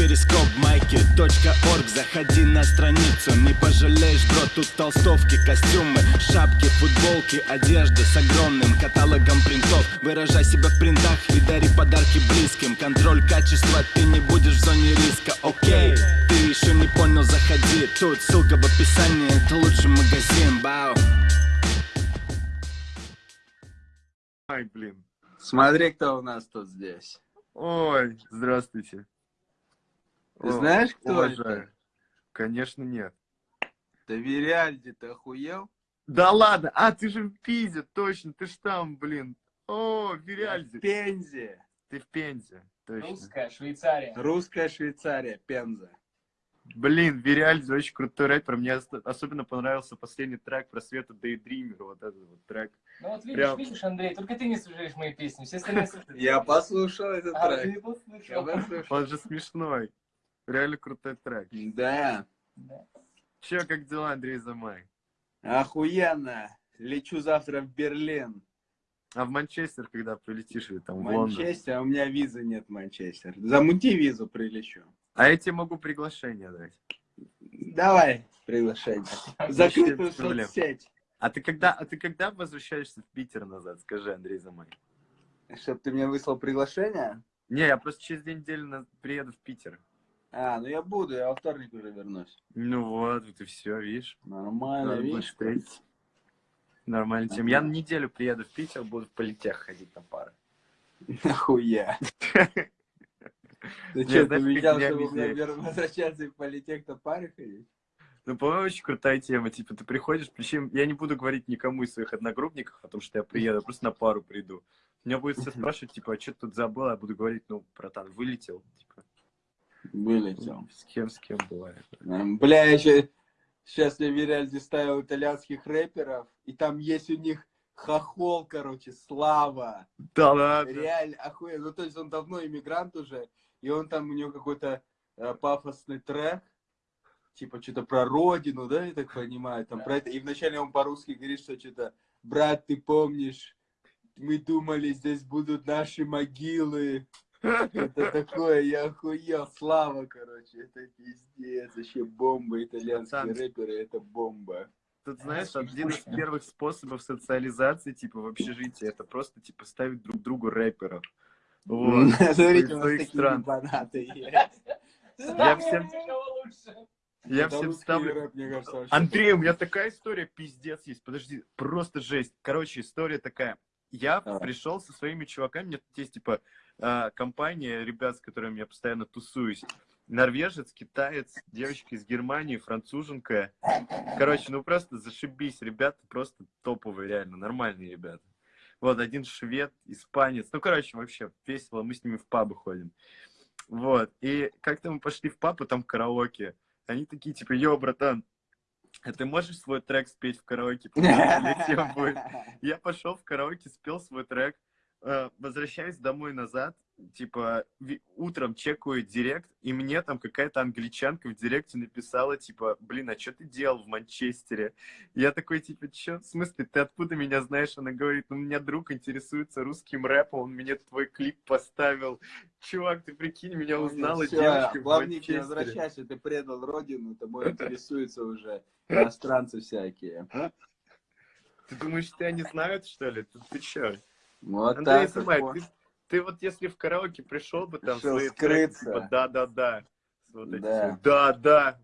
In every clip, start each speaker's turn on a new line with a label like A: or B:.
A: перископ майки .орг. Заходи на страницу, не пожалеешь, бро Тут толстовки, костюмы, шапки, футболки Одежда с огромным каталогом принтов. Выражай себя в принтах и дари подарки близким. Контроль качества, ты не будешь в зоне риска, окей Ты еще не понял, заходи. Тут ссылка в описании, это лучший магазин, бау
B: Ай, блин.
C: Смотри, кто у нас тут здесь.
B: Ой, здравствуйте.
C: Ты
B: О,
C: знаешь, кто
B: уважаю.
C: это?
B: Конечно, нет.
C: Ты Вириальди, ты охуел?
B: Да ладно, а ты же в Пизе, точно, ты ж там, блин. О,
C: Я в Пензе.
B: ты в Пензе, точно.
D: Русская, Швейцария.
C: Русская Швейцария, Пенза.
B: Блин, Вириальди очень крутой рэпер. Мне ос- особенно понравился последний трек про Свету Daydreamer, вот этот вот трек.
D: Ну вот видишь,
B: Прям-
D: видишь, Андрей, только ты не слушаешь мои песни, все остальные слушают.
C: Я послушал этот
D: А, ты
C: трек.
D: не
C: Я
D: послушал.
B: Он же смешной. Реально крутой трек.
C: Да,
D: Да.
B: Че, как дела, Андрей Замай?
C: охуенно. Лечу завтра в Берлин.
B: А в Манчестер, когда прилетишь, или там
C: В
B: в Лондон?
C: Манчестер, а у меня визы нет в Манчестер. Замути визу, прилечу.
B: А я тебе могу приглашение дать.
C: Давай приглашение. Закрытую соцсеть.
B: А ты когда, а ты когда возвращаешься в Питер назад? Скажи, Андрей Замай.
C: Чтоб ты мне выслал приглашение?
B: Не, я просто через две недели на- приеду в Питер.
C: А, ну я буду, я во вторник уже вернусь.
B: Ну вот, вот и все, видишь.
C: Нормально,
B: Надо
C: видишь?
B: встретиться. Нормально тем. Я на неделю приеду в Питер, буду в политех ходить на пары.
C: Нахуя. Ты что, ты
B: меня
C: чтобы мне возвращаться в политех на паре ходить?
B: Ну, по-моему, очень крутая тема. Типа, ты приходишь, причем я не буду говорить никому из своих одногруппников о том, что я приеду, я просто на пару приду. Меня будет все спрашивать, типа, а что ты тут забыл? Я буду говорить, ну, братан, вылетел. Типа,
C: Вылетел.
B: с кем, с кем бывает.
C: Бля, я еще сейчас я в Виральде ставил итальянских рэперов, и там есть у них хохол, короче, Слава.
B: Да ладно.
C: Реально охуенно. Ну, то есть он давно иммигрант уже, и он там, у него какой-то э, пафосный трек, типа что-то про родину, да, я так понимаю, там про это. И вначале он по-русски говорит, что что-то, брат, ты помнишь, мы думали, здесь будут наши могилы. Это такое, я охуел, слава, короче, это пиздец, вообще бомба, итальянские рэперы, это бомба.
B: Тут, знаешь,
D: Очень
B: один из первых способов социализации, типа, в общежитии, это просто, типа, ставить друг другу рэперов. Вот.
C: Смотрите, у нас
B: своих
C: такие
B: стран. Я всем-? Я
C: Это
B: всем ставлю...
C: рэп, мне кажется,
B: Андрей, у меня такая история пиздец есть. Подожди, просто жесть. Короче, история такая. Я
C: Давай.
B: пришел со своими чуваками, тут есть, типа, а, компания ребят, с которыми я постоянно тусуюсь. Норвежец, китаец, девочка из Германии, француженка. Короче, ну просто зашибись, ребята просто топовые, реально, нормальные ребята. Вот, один швед, испанец. Ну, короче, вообще весело, мы с ними в пабы ходим. Вот, и как-то мы пошли в паб, и там караоке. Они такие, типа, йо, братан, а ты можешь свой трек спеть в караоке? пока летим будет?» Я пошел в караоке, спел свой трек, возвращаюсь домой назад, типа, утром чекаю директ, и мне там какая-то англичанка в директе написала, типа, блин, а что ты делал в Манчестере? Я такой, типа, что, в смысле, ты откуда меня знаешь? Она говорит, ну, у меня друг интересуется русским рэпом, он мне твой клип поставил. Чувак, ты прикинь, меня узнала
C: Всё,
B: девочка в
C: Главное, не возвращайся, ты предал родину, тобой интересуются уже иностранцы всякие.
B: Ты думаешь, тебя не знают, что ли? Ты, ты чё?
C: Вот
B: Андрей
C: так вот.
B: ты, ты вот если в караоке пришел бы там
C: Решил
B: свои треки,
C: скрыться.
B: типа да-да-да, с вот эти
C: Да.
B: все, да-да,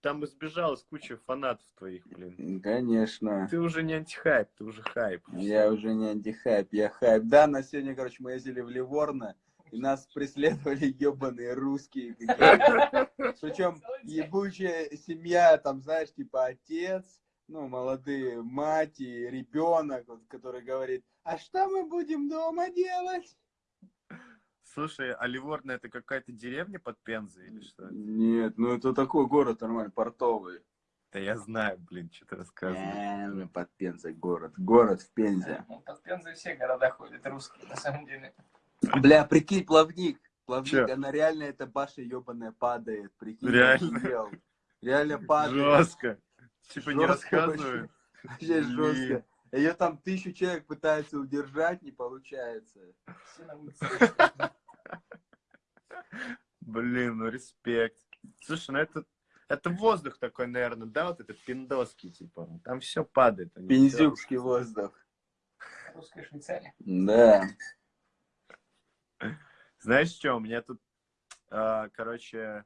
B: там избежалась куча фанатов твоих, блин.
C: Конечно.
B: Ты уже не антихайп, ты уже хайп.
C: Я уже не антихайп, я хайп. Да, на сегодня, короче, мы ездили в Ливорно, и нас преследовали ебаные русские. Причем ебучая семья, там, знаешь, типа отец, ну, молодые, мать и ребенок, вот, который говорит, а что мы будем дома делать?
B: Слушай, а Ливорно это какая-то деревня под Пензой или что?
C: Нет, ну это такой город нормальный, портовый.
B: Да я знаю, блин, что ты рассказываешь.
C: Э, ну, под Пензой город. Город в Пензе.
D: Ну, Под Пензой все города ходят русские, на самом деле.
C: Бля, прикинь, плавник. Плавник,
B: Чё?
C: она реально, эта баша ебаная падает. Прикинь,
B: Реально?
C: Реально падает.
B: Жестко. Типа не
C: Жестко
B: рассказываю.
C: Вообще жестко. Ее там тысячу человек пытаются удержать, не получается.
D: Все на улице.
B: Блин, ну респект. Слушай, ну это, это воздух такой, наверное, да, вот этот пиндоский, типа. Там все падает.
C: Пензюкский воздух.
D: Русская Швейцария.
C: Да.
B: Знаешь что, у меня тут, а, короче,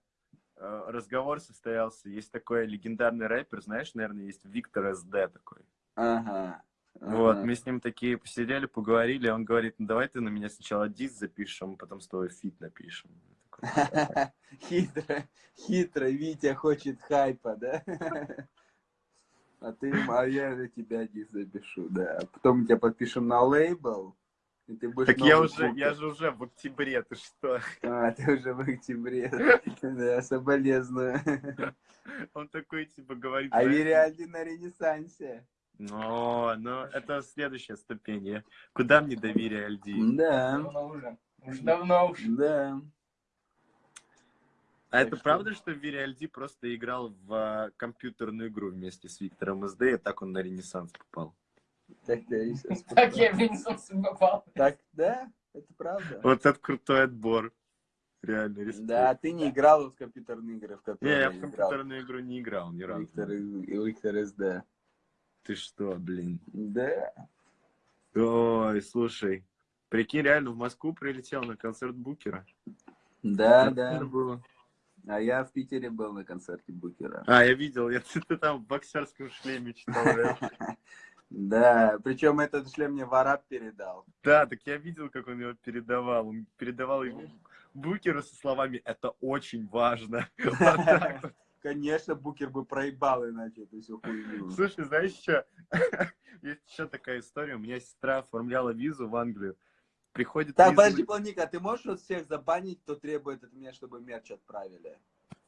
B: разговор состоялся. Есть такой легендарный рэпер, знаешь, наверное, есть Виктор СД такой.
C: Ага.
B: Вот,
C: ага.
B: мы с ним такие посидели, поговорили, он говорит, ну давай ты на меня сначала дис запишем, потом с тобой фит напишем.
C: Хитро, хитро, Витя хочет хайпа, да? А ты, а я на тебя не запишу, да. Потом тебя подпишем на лейбл, и ты будешь
B: Так я уже, я же уже в октябре, ты что?
C: А, ты уже в октябре. Да, соболезную.
B: Он такой, типа, говорит...
C: А Вириальди на ренессансе.
B: Ну, ну, это следующая ступень. Куда мне доверие, Альди?
C: Да,
D: Давно уже. Уж давно уж.
C: да.
B: А
C: Так
B: это
C: что-
B: правда, что Вири Альди просто играл в а, компьютерную игру вместе с Виктором СД, и так он на Ренессанс попал?
C: Так, да, и сейчас
D: Так я в Ренессанс попал.
C: Так, да, это правда.
B: Вот это крутой отбор. Реально, респект.
C: Да, ты не играл в компьютерные игры, в
B: Не,
C: которые
B: я в компьютерную игру не играл ни разу.
C: Виктор, Виктор СД.
B: Ты что, блин?
C: Да.
B: Ой, слушай. Прикинь, реально в Москву прилетел на концерт Букера.
C: Да, да.
B: было.
C: А я в Питере был на концерте Букера.
B: А, я видел, я, ты, ты там в боксерском шлеме читал.
C: Да, причем этот шлем мне Вараб передал.
B: Да, так я видел, как он его передавал. Он передавал его Букеру со словами «это очень важно».
C: Конечно, Букер бы проебал иначе эту всю хуйню.
B: Слушай, знаешь что? Есть еще такая история. У меня сестра оформляла визу в Англию. Приходит
C: Так, подожди, Планика, а ты можешь вот всех забанить, кто требует от меня, чтобы мерч отправили?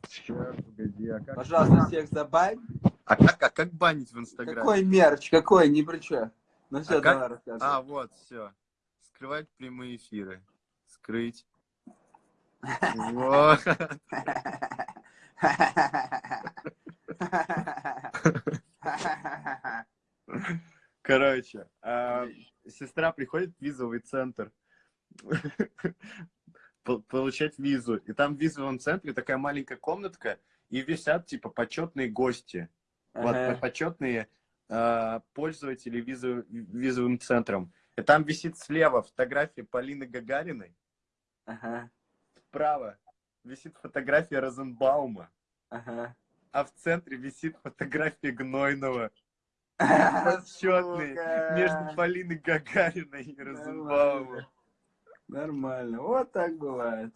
B: Щас, погоди, а как-
C: Пожалуйста, всех забань.
B: А как, а как банить в Инстаграме?
C: Какой мерч? Какой? Не при чё. Ну все,
B: А как-
C: давай рассказывай.
B: А, вот, все. Скрывать прямые эфиры. Скрыть. Вот. Короче, а, сестра приходит в визовый центр по- получать визу. И там в визовом центре такая маленькая комнатка, и висят типа почетные гости. Вот
C: Ага.
B: почетные а, пользователи визу- визовым центром. И там висит слева фотография Полины Гагариной,
C: Ага,
B: справа висит фотография Розенбаума,
C: ага.
B: а в центре висит фотография Гнойного. Почетный
C: Сука.
B: между Полиной Гагариной и Розенбаумом.
C: Нормально. Вот так бывает.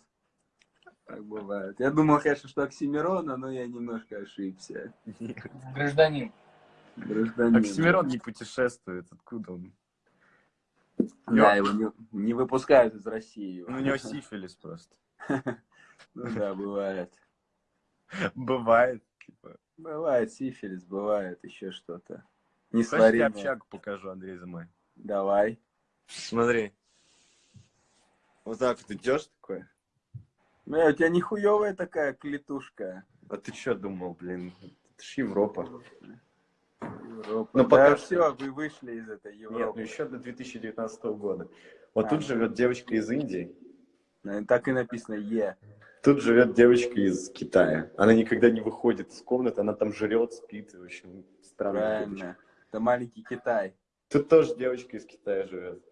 C: Так бывает. Я думал, конечно, что Оксимирона, но я немножко ошибся.
D: Гражданин.
C: Гражданин.
B: Оксимирон не путешествует, откуда он?
C: Да, его не, не выпускают из России.
B: Ну, у него сифилис просто.
C: Ну да, бывает.
B: Бывает. Типа.
C: Бывает сифилис, бывает еще что-то.
B: Хочешь, я общагу покажу, Андрей Замай?
C: Давай.
B: Смотри. Вот так вот идешь такой.
C: Бля, у тебя нихуевая такая клетушка.
B: А ты что думал, блин? Это ж Европа.
C: Европа.
B: Ну,
C: да
B: пока
C: все, вы вышли из этой
B: Нет,
C: Европы.
B: ну еще до 2019 года. Вот
C: А.
B: тут живет девочка из Индии,
C: Ну, Так и написано Е.
B: тут живет девочка из Китая. Она никогда не выходит из комнаты, она там жрет, спит, в общем, странная девочка.
C: Правильно. Это маленький Китай.
B: Тут тоже девочка из Китая живет.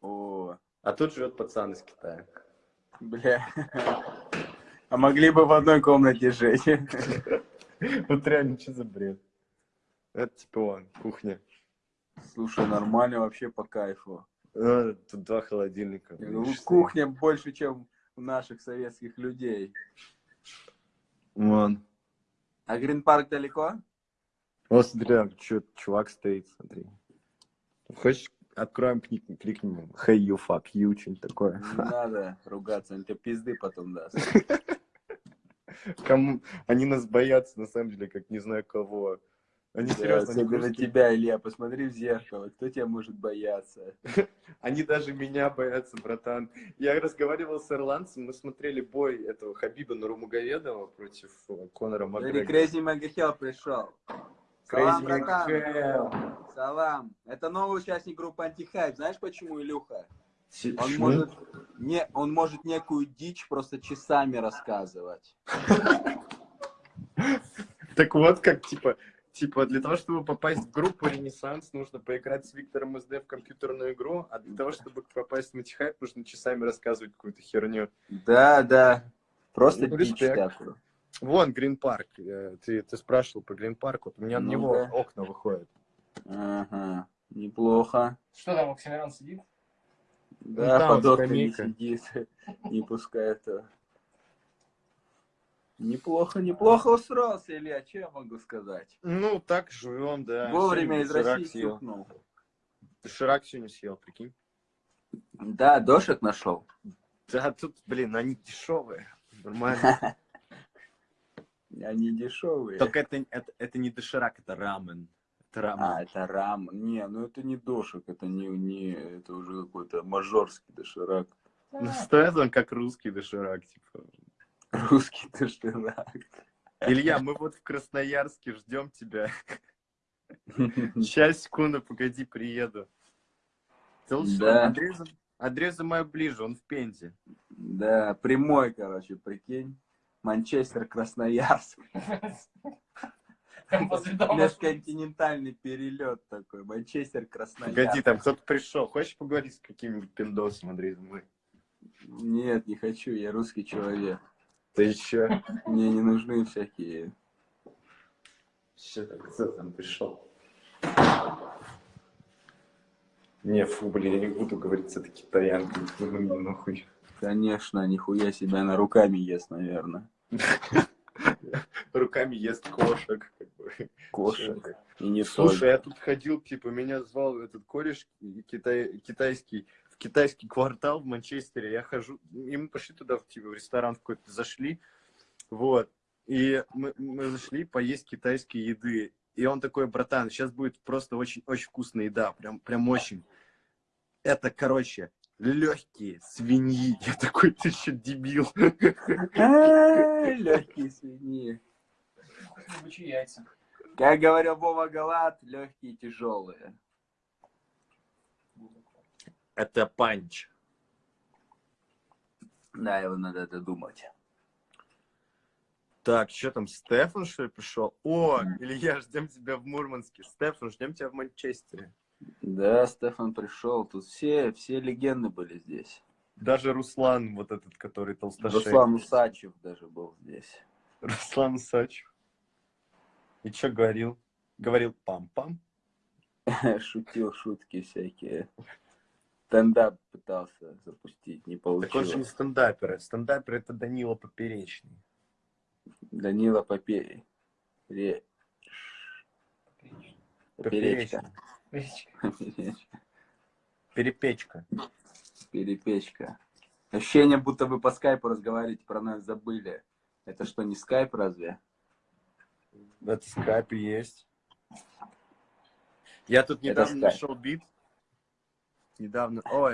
C: О,
B: А тут живет пацан из Китая.
C: Бля. А могли бы в одной комнате жить.
B: Вот реально, что за бред? Это типа он, кухня.
C: Слушай, нормально вообще по кайфу.
B: А, Тут два холодильника.
C: Ну, кухня больше, чем у наших советских людей.
B: Вон.
C: А Грин-парк далеко?
B: Вот смотри, там чё- чувак стоит, смотри. Хочешь, откроем, клик- кликнем. Hey, you fuck you, что-нибудь такое.
C: Не надо ругаться, он тебе пизды потом даст.
B: Кому... Они нас боятся, на самом деле, как не знаю кого. Они
C: Да,
B: серьезно, они,
C: особенно
B: русские.
C: тебя, Илья, посмотри в зеркало. Кто тебя может бояться?
B: Они даже меня боятся, братан. Я разговаривал с ирландцем, мы смотрели бой этого Хабиба Нурмагомедова против э, Конора Макгрегора.
C: Крейзи Магахел пришел. Салам,
B: Crazy
C: братан. Салам. Это новый участник группы Антихайп. Знаешь почему, Илюха? Он может, не, он может некую дичь просто часами рассказывать.
B: Так вот, как, типа, типа, для того, чтобы попасть в группу Ренессанс, нужно поиграть с Виктором СД в компьютерную игру, а для того, чтобы попасть в Мультихайп, нужно часами рассказывать какую-то херню.
C: Да, да. Просто
B: Ну,
C: дичь такую.
B: Вон, Грин Парк. э, Ты, ты спрашивал про Грин Парк, вот у меня на
C: Ну
B: него
C: да.
B: окна выходят.
C: Ага, неплохо.
D: Что там, Оксимирон сидит?
C: Да,
B: там
C: под окнами сидит, не пускает. его. Неплохо, неплохо устроился, Илья, что я могу сказать?
B: Ну, так живем, да.
C: Вовремя из России
B: съел.
C: тюкнул.
B: Доширак сегодня съел, прикинь.
C: Да, дошек нашел.
B: Да, тут, блин, они дешевые. Нормально.
C: Они дешевые.
B: Только это, это, это не доширак, это рамен. Это рамен.
C: А, это рам. Не, ну это не дошек, это не, не это уже какой-то мажорский доширак.
B: Ну, стоит он как русский доширак, типа.
C: Русский доширак.
B: Илья, мы вот в Красноярске ждем тебя. Сейчас, секунду, погоди, приеду. Ты лучше
C: Да.
B: Андрей, за- Андрей ближе, он в Пензе.
C: Да, прямой, короче, прикинь. Манчестер, Красноярск. Межконтинентальный перелет такой. Манчестер, Красноярск.
B: Погоди, там кто-то пришел. Хочешь поговорить с каким-нибудь пиндосом, Андрей, за мной?
C: Нет, не хочу, я русский человек.
B: Ты еще?
C: Мне не нужны всякие...
B: Что там, кто там пришел? Не, фу, блин, я не буду говорить с этой китаянкой. Ну, нахуй.
C: Конечно, нихуя себя она руками ест, наверное.
B: Руками ест кошек.
C: Кошек. И не
B: Слушай, я тут ходил, типа, меня звал этот кореш китай, китайский, в китайский квартал в Манчестере. Я хожу, и мы пошли туда, типа, в ресторан какой-то зашли, вот. И мы, мы зашли поесть китайской еды. И он такой, братан, сейчас будет просто очень, очень вкусная еда, прям, прям очень. Это, короче, легкие свиньи. Я такой, ты что, дебил?
C: Легкие свиньи. Как говорил Вова Галат, легкие тяжелые.
B: Это панч.
C: Да, его надо додумать.
B: Так, что там, Стефан, что ли, пришел? О, Илья, ждем тебя в Мурманске. Стефан, ждем тебя в Манчестере.
C: Да, Стефан пришел. Тут все, все легенды были здесь.
B: Даже Руслан, вот этот, который толстошей.
C: Руслан Усачев даже был здесь.
B: Руслан Сачев. И что говорил? Говорил пам-пам.
C: Шутил шутки всякие. Стендап пытался запустить, не
B: Так он же не
C: получилось.
B: стендапер. Стендапер это Данила Поперечный.
C: Данила Попей. Ре- Поперечка.
B: Перепечка.
C: Перепечка. Ощущение, будто вы по скайпу разговариваете, про нас забыли. Это что, не скайп разве?
B: Это скайп есть. Я тут недавно нашел бит. Недавно. Ой,